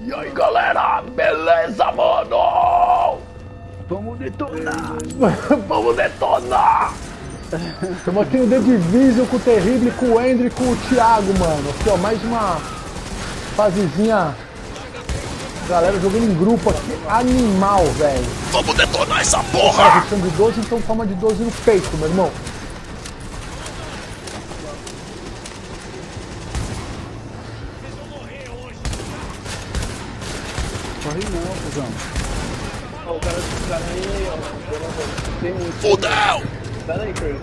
E aí galera, beleza mano? Vamos detonar! Vamos detonar! Estamos aqui no The Division com o Terrible, com o Andrew e com o Thiago, mano. Aqui ó, mais uma fasezinha. Galera jogando em grupo aqui, animal, velho. Vamos detonar essa porra! deixando de 12, então toma de 12 no peito, meu irmão. Corre não, cuzão. Ó, o cara, o cara aí, ó. Tem muito. Fudeu! Pera aí, Craig.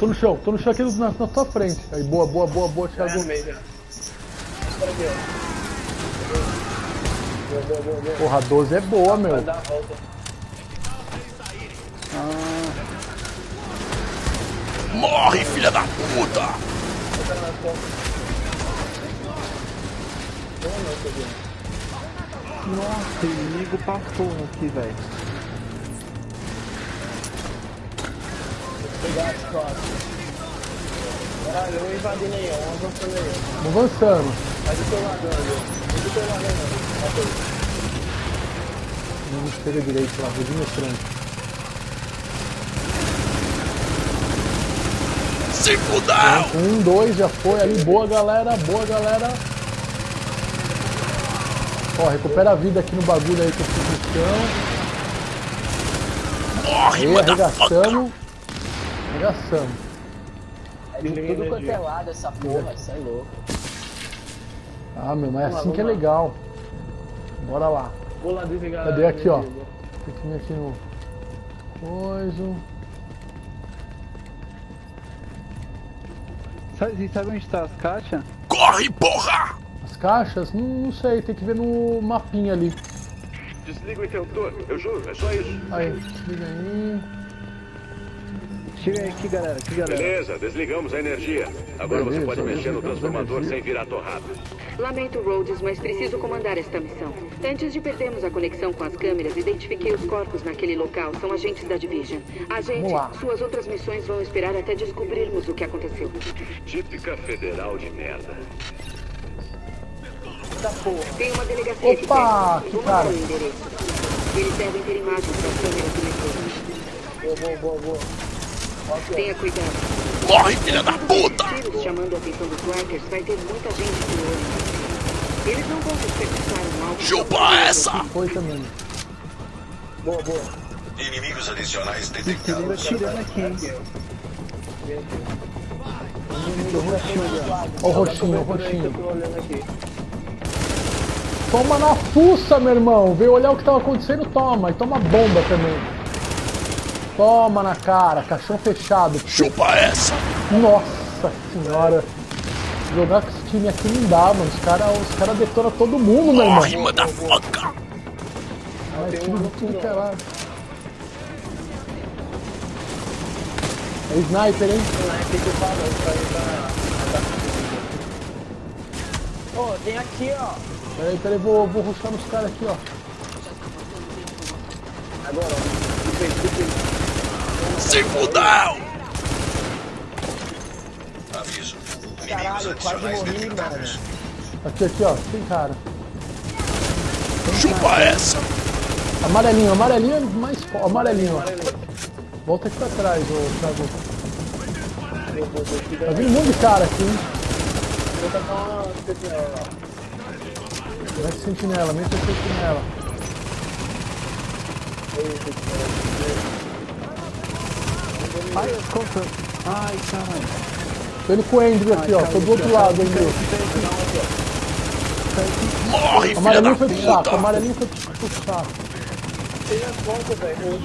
Tô no chão, tô no chão aqui na, na tua frente. Aí, boa, boa, boa, boa, Já Thiago. armei já. Espera aqui, ó. Boa, boa, boa, boa. Porra, 12 é boa, Vai meu. dar a volta. Morre, filha da puta! Bota nas costas. Boa noite, aqui. Nossa, inimigo porra aqui, velho. Vou pegar as costas. Caralho, eu aí, ó. Vamos avançando aí. Vamos avançando. Vai do teu lado, ali. Vai do teu lado, ali. Bota aí. Não chega direito lá, vir mostrando. Se fudeu! Um, dois, já foi ali. Boa, galera. Boa, galera. Ó, recupera a vida aqui no bagulho aí que eu fiz no chão. Morre, Aí, arregaçamos. Arregaçamos. É de Tudo quanto é lado essa porra, isso é louco. Ah, meu, mas é Vamos assim lá, que é lá. legal. Bora lá. Vou lá desligar. Cadê aqui, ó? Tem que vir aqui no... Coisa... Sabe, sabe onde tá as caixas? Corre, porra! As caixas? Não, não sei, tem que ver no mapinha ali. Desliga o interruptor, eu juro, é só isso. Aí, liga aí. Chega aí aqui, galera, aqui, galera. Beleza, desligamos a energia. Agora você Beleza, pode mexer no a transformador sem virar torrada. Lamento, Rhodes, mas preciso comandar esta missão. Antes de perdermos a conexão com as câmeras, identifiquei os corpos naquele local. São agentes da Division. Agente, Vamos lá. suas outras missões vão esperar até descobrirmos o que aconteceu. Típica federal de merda. Tem uma delegacia Opa, que cara. Eles devem ter imagens das câmeras do metrô. Boa, boa, boa, boa. Tenha cuidado. Morre, filha da puta! Tiros chamando a atenção dos vai ter muita gente de olho. Eles não vão desperdiçar um alvo. Chupa essa! Foi também. Boa, boa. Inimigos adicionais Primeiro atirando aqui, hein? Ó o roxinho, o roxinho. Toma na fuça, meu irmão. Veio olhar o que tava acontecendo, toma. E toma bomba também. Toma na cara, caixão fechado. Chupa essa! Nossa senhora. Jogar com esse time aqui não dá, mano. Os caras os cara detonam todo mundo, meu irmão. Morre, motherfucker! Ah, é tudo de tudo que é lado. É sniper, hein? Não é aqui que eu falo, isso aí tá. Ô, tem aqui, ó. Peraí, peraí, vou, vou ruxar nos caras aqui, ó. Agora, ó. Do peito, do peito. Se fudeu! Aviso. Caralho, quase morri, mano. Aqui, aqui, ó. Tem cara. Chupa essa! Amarelinho, amarelinho é mais fo- Amarelinho, ó. Volta aqui pra trás, ô Thiago. Tá vindo um monte de cara aqui, hein? Vou tacar uma. Mete sentinela, mete a sentinela. Ai, conta. Ai, caralho. Tô indo com o Andrew aqui, ó. Tô do outro lado, Andrew. Morre, filha da foi puta! amarelinho foi pro saco. Tem as pontas, velho.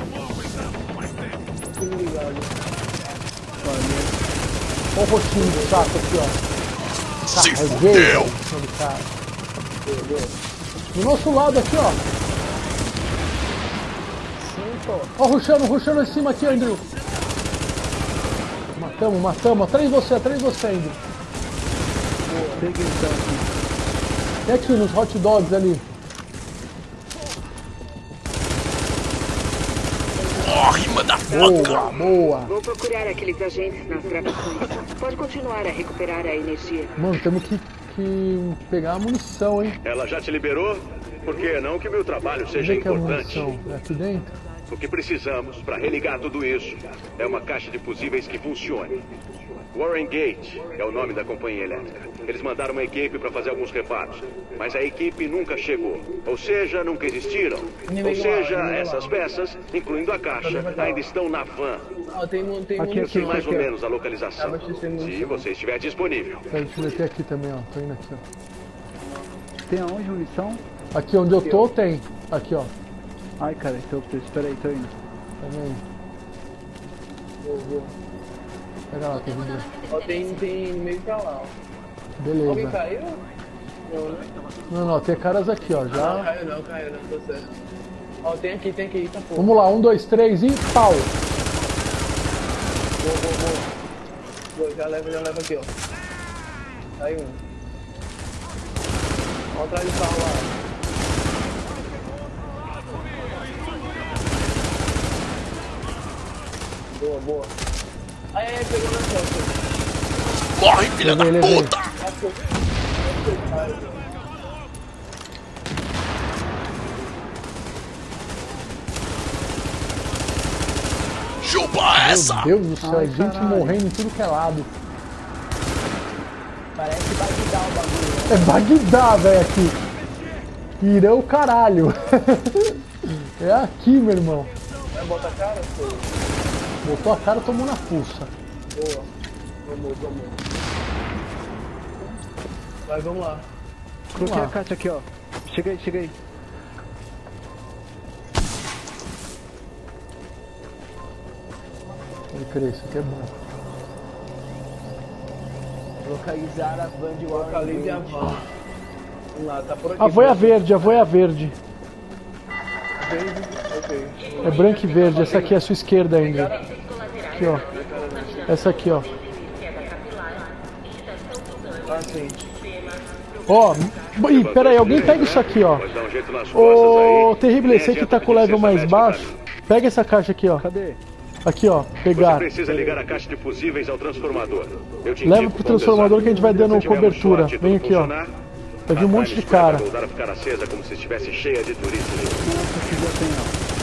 Olha o roxinho do saco aqui, ó. Se fudeu! Cima do nosso lado aqui, ó. Ó, ruxando, ruxando em cima aqui, Andrew. Matamos, matamos. Atrás de você, atrás de você, Andrew. Peguei então aqui. E aqui nos hot dogs ali. Morre, motherfucker! Boa, boa. Vou procurar aqueles agentes nas gravações. Pode continuar a recuperar a energia. Mano, temos que, que pegar a munição, hein? Ela já te liberou? Por que não que meu trabalho seja é importante? É aqui dentro? O que precisamos para religar tudo isso é uma caixa de fusíveis que funcione. Warren Gate é o nome da companhia elétrica. Eles mandaram uma equipe para fazer alguns reparos, mas a equipe nunca chegou. Ou seja, nunca existiram. Ou seja, essas peças, incluindo a caixa, ainda estão na van. Tem Aqui, munição mais ou aqui, menos a localização. Se você estiver disponível. Peraí, deixa eu ver, tem aqui também, ó. Tô indo aqui, ó. Tem aonde munição? Aqui onde eu tô tem. Aqui, ó. Ai, cara, então. Espera aí, tô indo. Pega aí. Pega lá, terrível. Ó, tem, tem meio pra lá, ó. Alguém Beleza. caiu? Não, né? Não, não, tem caras aqui, ó. Não, Já. caiu não, caiu não, tô certo. Ó, tem aqui, tem aqui, eita porra. Vamos lá, um, dois, três e pau. Boa, boa, boa. Boa, já leva, já leva aqui, ó. Aí um. Ó, atrás do carro lá. Boa, boa. Aí, pegou na costa. Morre, filha da puta! Chupa essa! Meu Deus do céu, Ai, é gente caralho. morrendo em tudo que é lado. Parece Bagdá o bagulho. É Bagdá, velho, aqui. Irã o caralho. é aqui, meu irmão. Vai botar a cara, pô. Botou a cara e tomou na fuça. Boa. Vamos, vamos. Vai, vamos lá. Coloquei a caixa aqui, ó. Chega aí, chega aí. Pode crer, isso aqui é bom. Localizar a van de Warren Localize a van. Vamos lá, tá por aqui. A voia verde, a voia verde. verde. Ok. É branca e verde. Essa aqui é a sua esquerda ainda. Aqui, ó. Essa aqui, ó. Ah, sim. Ó, ih, pera aí, alguém pega isso aqui, ó. Ô, Nem esse aqui adianta tá com o level mais baixo. Pega essa caixa aqui, ó. Cadê? Aqui, ó. Você Pegar. precisa ligar a caixa de fusíveis ao transformador. Eu te Leva pro transformador que a gente vai dando cobertura. Vem aqui, ó. Vai vir um monte de cara. vai voltar a ficar acesa como se estivesse cheia de turistas. Nossa, aqui já tem, ó.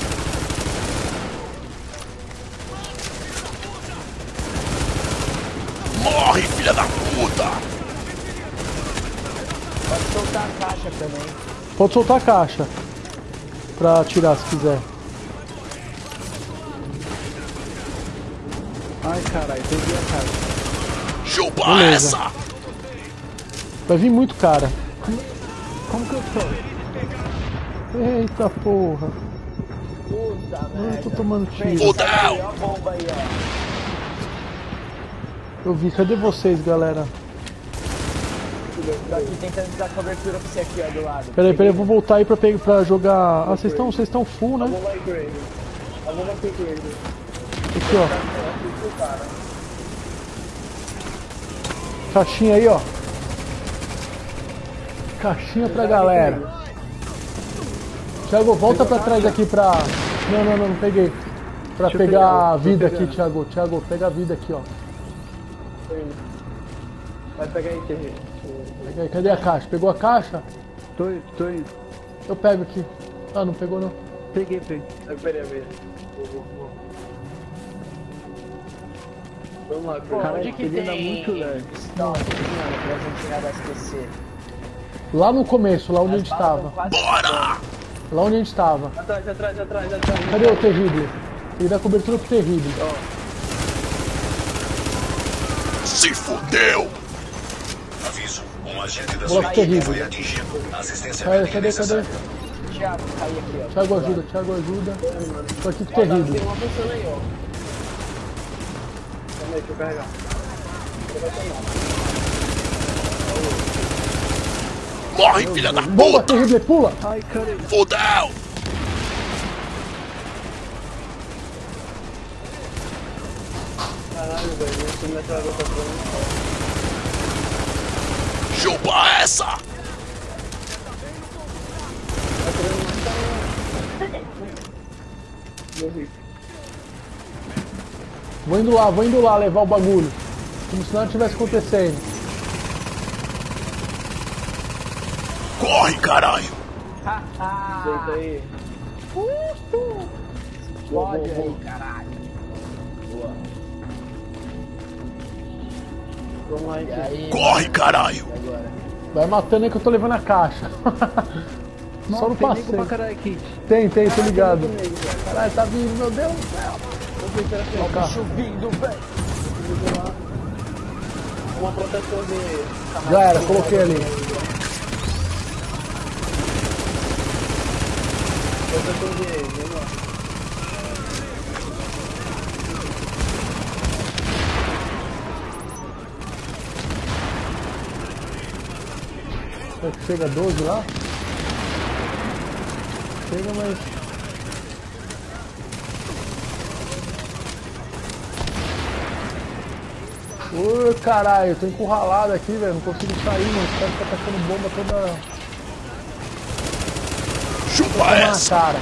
Morre, filha da puta! Pode soltar a caixa também. Pode soltar a caixa. Pra atirar se quiser. Ai, caralho, peguei a caixa. Chupa Beleza. essa! Vai vir muito cara. Como que eu sou? Eita porra. Puta Eu tô tomando tiro. Fudeu! Ó a bomba aí, ó. Eu vi. Cadê vocês, galera? Tô aqui tentando dar cobertura pra você aqui, ó, do lado. Peraí, peraí, eu vou voltar aí pra, pegar, pra jogar. Ah, vocês estão vocês estão full, né? aqui, ó. Caixinha aí, ó. Caixinha pra galera. Thiago, volta pra trás aqui pra. Não, não, não, não peguei. Pra pegar a vida aqui. Thiago. Thiago, pega a vida aqui, ó. Vai pegar aí, Terry. Pega aí, Cadê a caixa? Pegou a caixa? Tô indo, tô indo. Eu pego aqui. Ah, não pegou não. Peguei, peguei. A vou, vou. Vamos lá, Grave. Cara, Onde que ele anda tem muito leve. mano, pra gente tirar da SPC? Lá no começo, lá onde a gente As tava. Bora! Lá onde a gente tava. Atrás, atrás, atrás, atrás. Cadê o terrível? Ele dá cobertura pro terrível. Se fudeu! Aviso. Um agente da sua equipe terrível. foi atingido. Assistência Cadê, médica cadê, cadê? Thiago, cai aqui, ó. Thiago ajuda, Thiago ajuda. Tô aqui com o tá, terrível. Tem uma função aí, ó. Calma aí, deixa eu carregar. Ele vai tomar. Morre, filha da Bomba, puta! terrível, pula! Fudeu! Caralho, velho, metralhador tá. Chupa essa! Tá. Morri. Vou indo lá, vou indo lá levar o bagulho. Como se nada tivesse acontecendo. Corre, caralho! Deita aí. Explode aí, caralho. Vamos lá, então. aí, Corre, caralho! Vai matando aí que eu tô levando a caixa. Só não tem nego passei. pra caralho aqui. Tem, tem, tô ligado. Caralho, tá vindo, meu Deus do céu. Ó o carro. Subindo, velho. Uma proteção de. Já era, coloquei ali. Proteção de. Será que chega a 12 lá? Chega, mas. Ô caralho, eu tô encurralado aqui, velho. Não consigo sair, mano. Os caras ficam tacando bomba toda. Chupa essa! cara.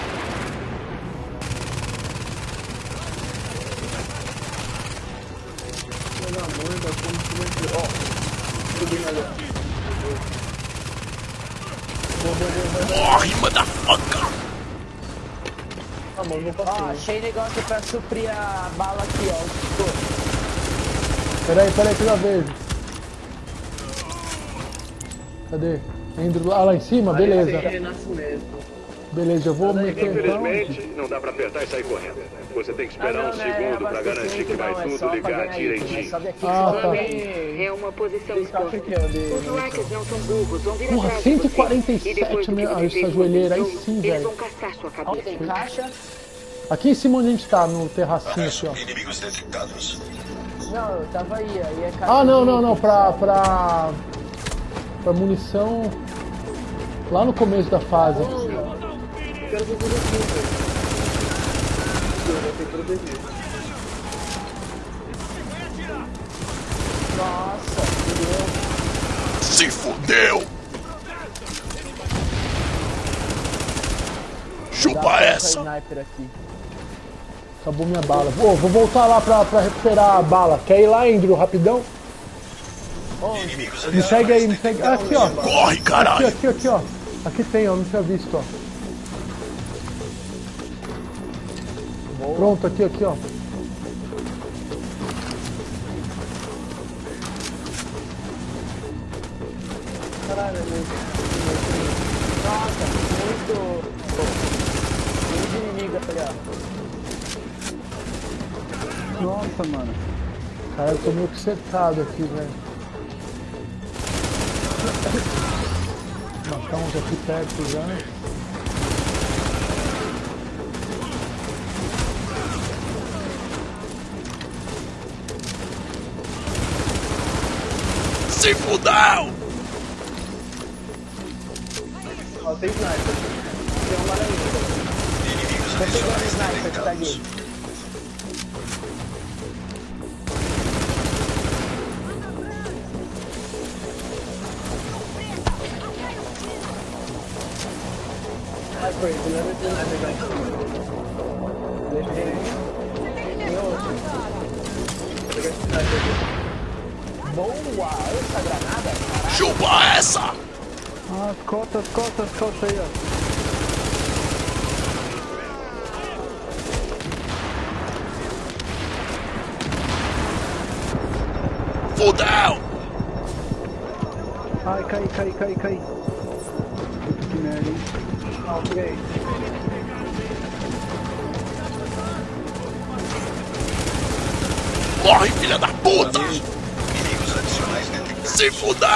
Da tá como se fosse. Ó. Subindo ali, ó. Morre, motherfucker! Ah, mano, Ó, passar. achei negócio pra suprir a bala aqui, ó. Peraí, peraí, que eu já vejo. Cadê? Andrew, ah, lá em cima? Beleza. Beleza, eu vou meter então. Infelizmente, não dá pra apertar e sair correndo. Você tem que Ah, esperar não, um não é segundo pra garantir que vai não, é tudo pra ligar né? direitinho. Aqui, Ah, tá. É uma posição exposta. Os hackers não são burros, vão vir Porra, atrás de você. 147 E depois do que meu- você essa joelheira aí sim, Eles velho. vão caçar sua Onde cabeça. tem caixa? Aqui em cima onde a gente tá, no terracinho aqui, ó. Inimigos detectados. Não, eu tava aí, aí é caixa Ah, não, não, não, pra, pra, pra munição lá no começo da fase. Quero ver aqui, velho. Eu vou ter que proteger. Nossa, fudeu. Se fudeu! Chupa essa! sniper aqui. Acabou minha bala. Pô, vou voltar lá pra, pra recuperar a bala. Quer ir lá, Andrew, rapidão? Me segue aí, me segue. Ah, aqui, ó. Corre, Aqui, caralho! aqui, aqui, ó. Aqui tem, ó. Não tinha visto, ó. Pronto, aqui, aqui, ó. Caralho. Nossa, muito. Muito. Nossa, mano. Cara, eu tô meio que cercado aqui, velho. Matar uns aqui perto já. Se fudeu! Ó, tem sniper. Tem uma aranha. Inimigos Tô pegando o adicionais sniper que tá detectados. aqui. Vai, Frei, tu leva esse sniper já em cima. Deixa ele. Tem outro. Vou pegar esse sniper aqui. Boa! Essa granada, caralho. Chupa essa! Ah, as costas, as costas, as costas aí, ó. Fudeu! Ai, cai, cai, cai, cai. Puta que merda, hein? Peguei. Morre, filha da puta! Detectados. Se fudeu!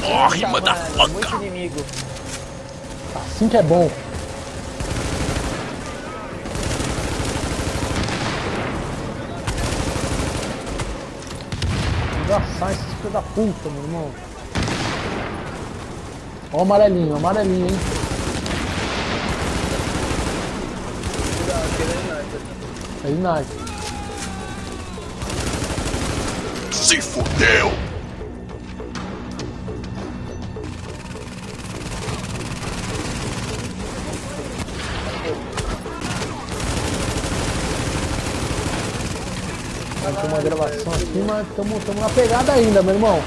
Morre, mano, muito motherfucker! inimigo. Assim que é bom. Engraçar esses filhos da puta, meu irmão. Ó o amarelinho, amarelinho, hein? Fez nada. Se fudeu! Tem uma gravação aqui, mas estamos na pegada ainda, meu irmão.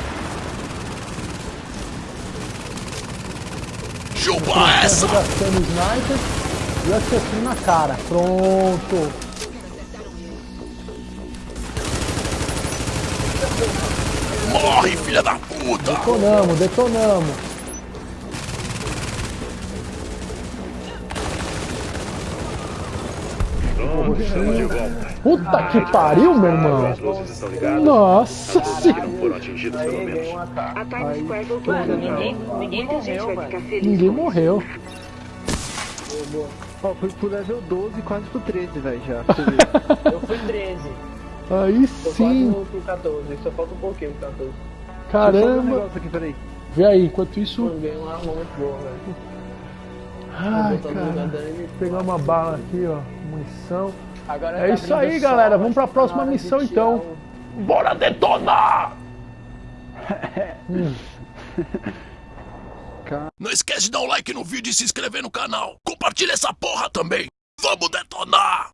Chupa essa! Gastando sniper e eu na cara. Pronto. Morre, filha da puta! Detonamos, detonamos. Estamos de volta. Puta que pariu, meu irmão. Nossa senhora. Ninguém, morreu, vai velho. ficar feliz. Ninguém morreu. Ó, fui pro level 12 quase pro 13, velho, já. Eu fui 13. Aí Tô sim. pro 14, só falta um pouquinho pro 14. Eu um Caramba. aqui, peraí. Vê aí, enquanto isso. Mano, ganhei uma arma muito boa, velho. Ai, cara. pegar uma bala aqui, ó. Munição. Agora É tá isso aí, o galera. Vamos pra próxima missão, então. o- Bora detonar! Não esquece de dar um like no vídeo e se inscrever no canal. Compartilha essa porra também. Vamos detonar!